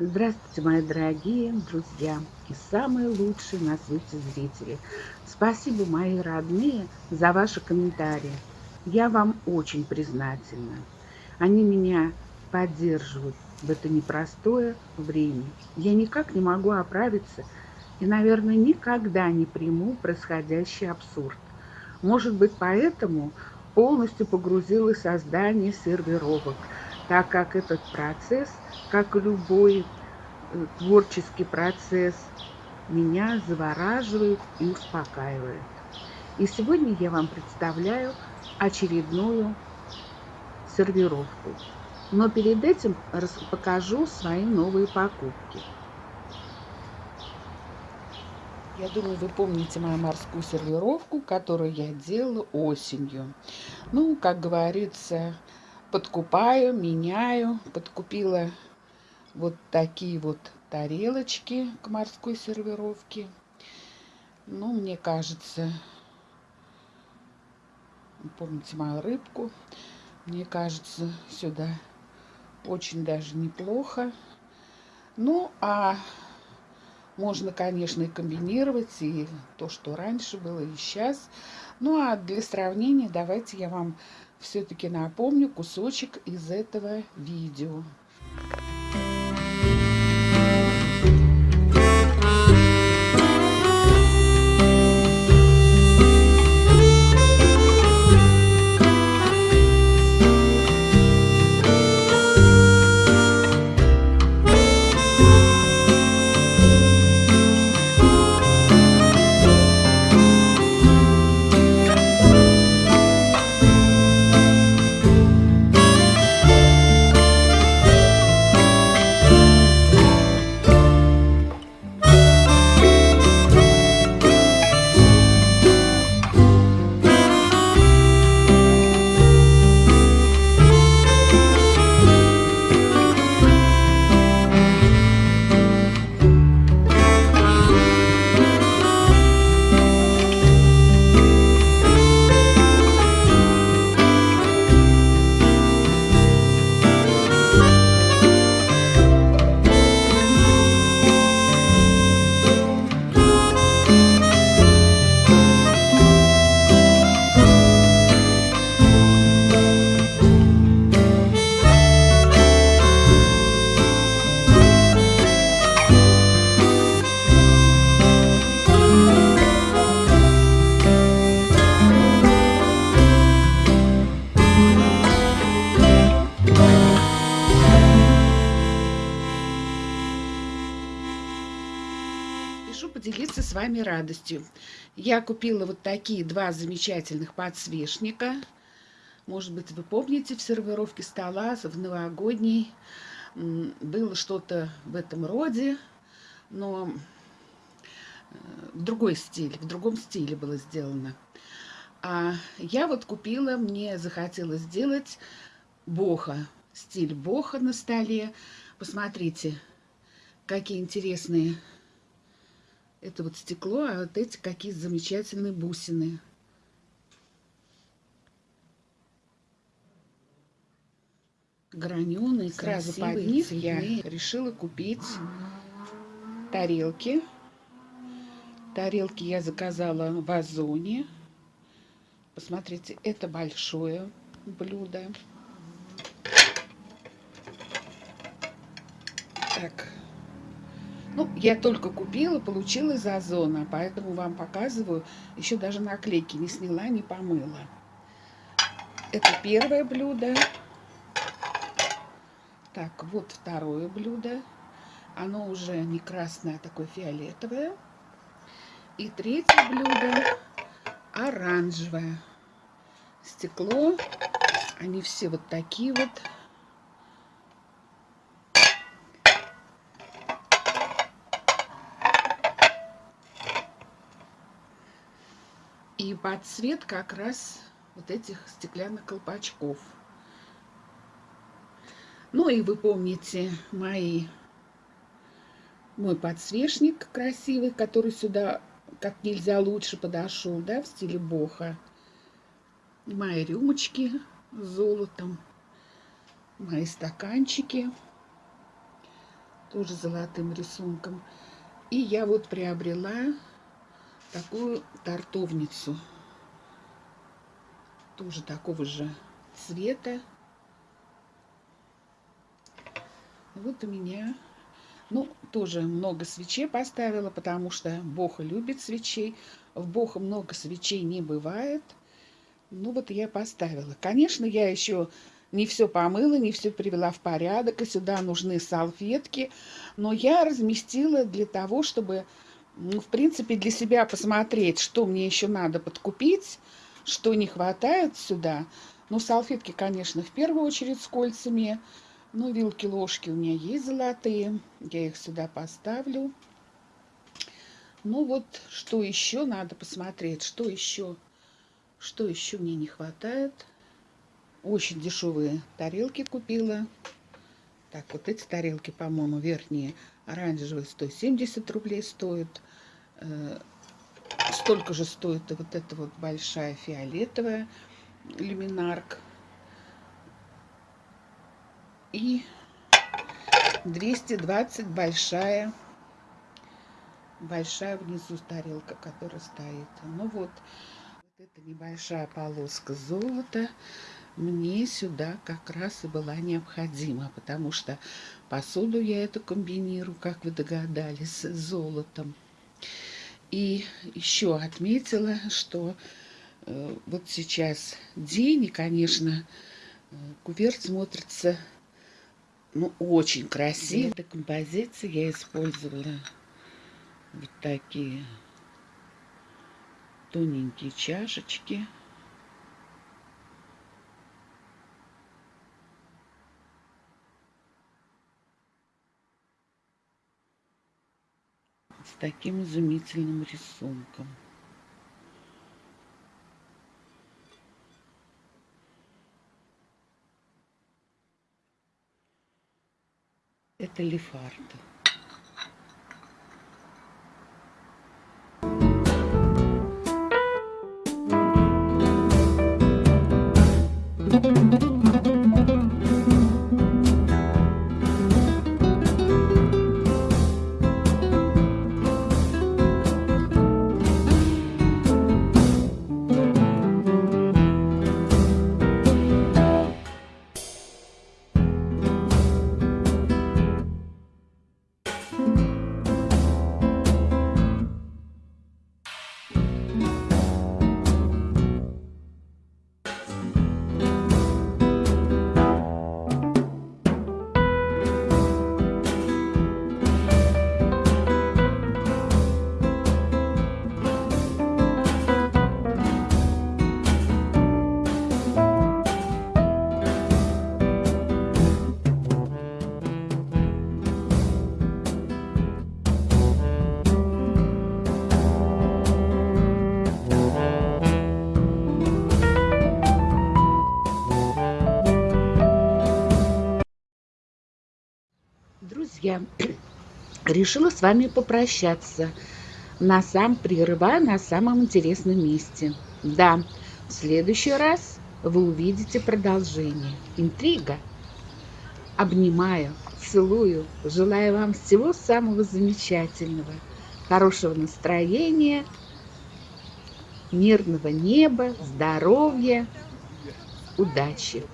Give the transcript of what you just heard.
Здравствуйте, мои дорогие друзья и самые лучшие на свете зрители. Спасибо, мои родные, за ваши комментарии. Я вам очень признательна. Они меня поддерживают в это непростое время. Я никак не могу оправиться и, наверное, никогда не приму происходящий абсурд. Может быть, поэтому полностью погрузилась в создание сервировок, так как этот процесс, как любой э, творческий процесс, меня завораживает и успокаивает. И сегодня я вам представляю очередную сервировку. Но перед этим покажу свои новые покупки. Я думаю, вы помните мою морскую сервировку, которую я делала осенью. Ну, как говорится, подкупаю, меняю. Подкупила вот такие вот тарелочки к морской сервировке. Ну, мне кажется, помните мою рыбку, мне кажется, сюда очень даже неплохо. Ну, а можно, конечно, и комбинировать, и то, что раньше было, и сейчас. Ну, а для сравнения давайте я вам все-таки напомню кусочек из этого видео. Вами радостью. Я купила вот такие два замечательных подсвечника. Может быть, вы помните, в сервировке стола в новогодней было что-то в этом роде, но э, в другой стиль, в другом стиле было сделано. А я вот купила, мне захотелось сделать боха, стиль боха на столе. Посмотрите, какие интересные это вот стекло, а вот эти какие замечательные бусины. Граненые, Сразу под них я решила купить тарелки. Тарелки я заказала в Озоне. Посмотрите, это большое блюдо. Так, ну, я только купила, получила из Озона, поэтому вам показываю. Еще даже наклейки не сняла, не помыла. Это первое блюдо. Так, вот второе блюдо. Оно уже не красное, а такое фиолетовое. И третье блюдо оранжевое. Стекло. Они все вот такие вот. И под цвет как раз вот этих стеклянных колпачков. Ну и вы помните мои, мой подсвечник красивый, который сюда как нельзя лучше подошел, да, в стиле боха. Мои рюмочки с золотом, мои стаканчики. тоже золотым рисунком. И я вот приобрела такую тортовницу. Тоже такого же цвета. Вот у меня, ну, тоже много свечей поставила, потому что Бог любит свечей. В Бога много свечей не бывает. Ну, вот я поставила. Конечно, я еще не все помыла, не все привела в порядок, и сюда нужны салфетки. Но я разместила для того, чтобы, ну, в принципе, для себя посмотреть, что мне еще надо подкупить, что не хватает сюда. Ну, салфетки, конечно, в первую очередь с кольцами. Ну, вилки-ложки у меня есть золотые. Я их сюда поставлю. Ну, вот, что еще надо посмотреть, что еще, что еще мне не хватает. Очень дешевые тарелки купила. Так, вот эти тарелки, по-моему, верхние, оранжевые, 170 рублей стоят. Э, столько же стоит вот эта вот большая фиолетовая люминарк. И 220 большая, большая внизу тарелка, которая стоит. Ну вот, вот эта небольшая полоска золота мне сюда как раз и была необходима, потому что посуду я эту комбинирую, как вы догадались, с золотом. И еще отметила, что э, вот сейчас день, и, конечно, э, куверт смотрится ну, очень красиво. Для композиции я использовала вот такие тоненькие чашечки. С таким изумительным рисунком. Это лефарда. Друзья, решила с вами попрощаться. На сам прерывая на самом интересном месте. Да, в следующий раз вы увидите продолжение. Интрига. Обнимаю, целую, желаю вам всего самого замечательного, хорошего настроения, мирного неба, здоровья, удачи.